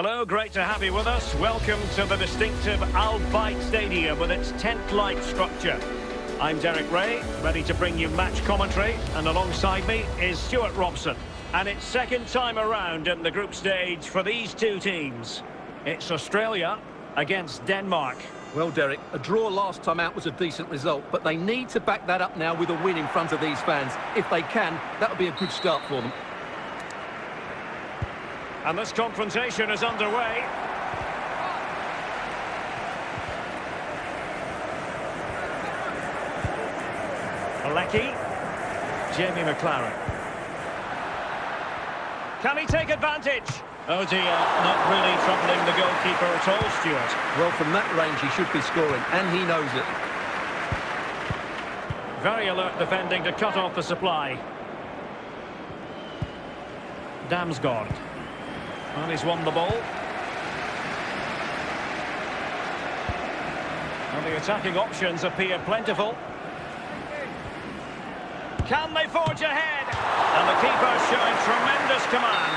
Hello, great to have you with us. Welcome to the distinctive Al Bayt Stadium with its tent-like structure. I'm Derek Ray, ready to bring you match commentary, and alongside me is Stuart Robson. And it's second time around in the group stage for these two teams. It's Australia against Denmark. Well, Derek, a draw last time out was a decent result, but they need to back that up now with a win in front of these fans. If they can, that would be a good start for them. And this confrontation is underway. Alecki. Jamie Maclaren. Can he take advantage? Oh dear, not really troubling the goalkeeper at all, Stuart. Well, from that range, he should be scoring, and he knows it. Very alert defending to cut off the supply. Damsgaard. And he's won the ball. And the attacking options appear plentiful. Can they forge ahead? And the keeper showing tremendous command.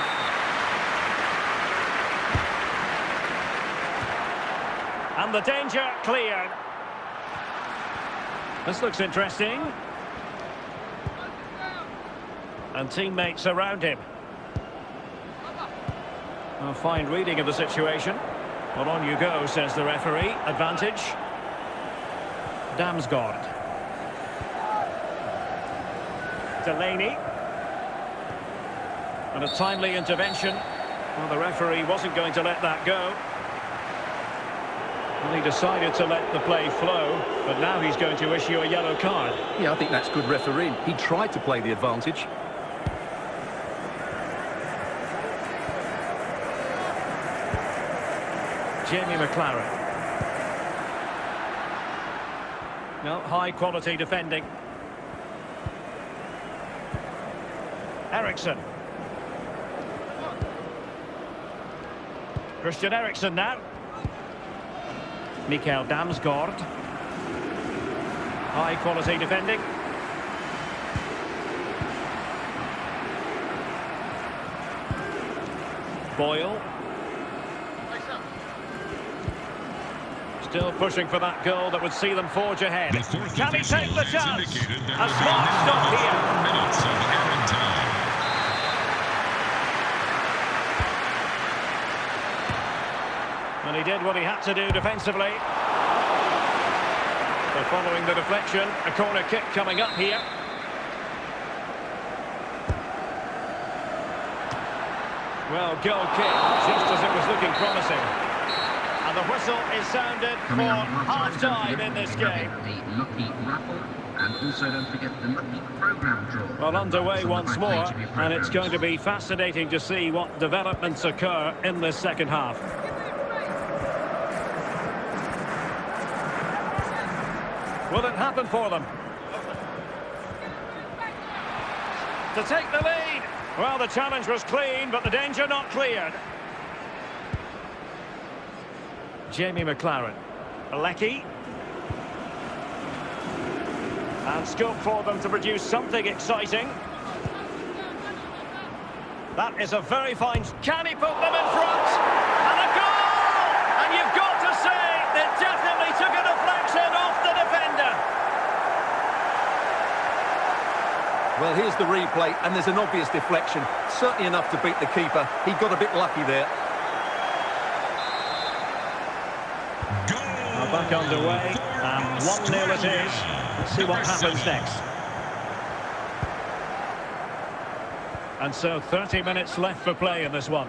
And the danger cleared. This looks interesting. And teammates around him. A fine reading of the situation. Well, on you go, says the referee. Advantage. Damsgaard. Delaney. And a timely intervention. Well, the referee wasn't going to let that go. Well, he decided to let the play flow, but now he's going to issue a yellow card. Yeah, I think that's good refereeing. He tried to play the advantage. Jamie Maclaren. No, high quality defending. Eriksen. Christian Eriksen now. Mikkel Damsgaard. High quality defending. Boyle. Still pushing for that goal that would see them forge ahead. Can he take the chance? A smart stop here. Minutes of added time. And he did what he had to do defensively. So following the deflection, a corner kick coming up here. Well, goal kick, just as it was looking promising. And the whistle is sounded for half-time in this game. The Lucky Raffle, and also don't forget the Lucky Programme Draw. Well, underway once more, and it's going to be fascinating to see what developments occur in this second half. Will it happen for them? To take the lead. Well, the challenge was clean, but the danger not cleared. Jamie Maclaren. Alecki. And scope for them to produce something exciting. That is a very fine... Can he put them in front? And a goal! And you've got to say, they definitely took a deflection off the defender. Well, here's the replay, and there's an obvious deflection. Certainly enough to beat the keeper. He got a bit lucky there. Now back underway, and 1-0 it is. Let's see what happens next. And so 30 minutes left for play in this one.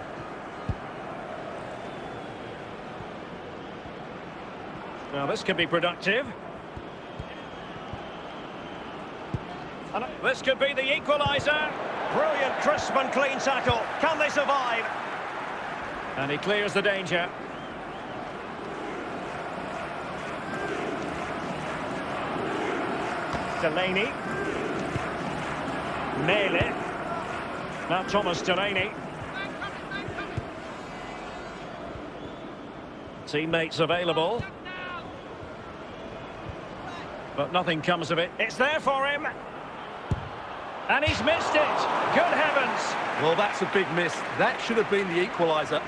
Now this could be productive. And this could be the equaliser. Brilliant, crisp and clean tackle. Can they survive? And he clears the danger. Delaney. Maehle. Now Thomas Delaney. Teammates available. But nothing comes of it. It's there for him. And he's missed it. Good heavens. Well, that's a big miss. That should have been the equaliser.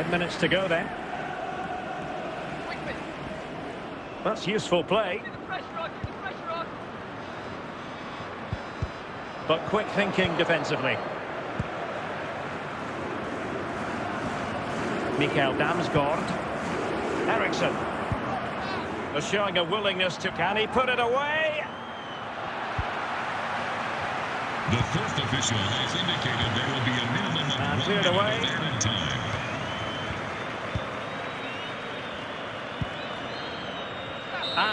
Ten minutes to go then. That's useful play. But quick thinking defensively. Mikkel Damsgaard. Eriksen. They're showing a willingness to... Can he put it away? The fourth official has indicated there will be a minimum of And one minute away. of added time.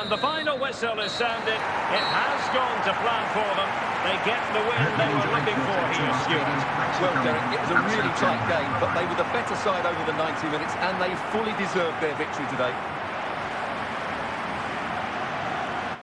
And the final whistle is sounded. It has gone to plan for them. They get the win they were looking for here, Stuart. Well, Derek, it was a really tight game, but they were the better side over the 90 minutes, and they fully deserved their victory today.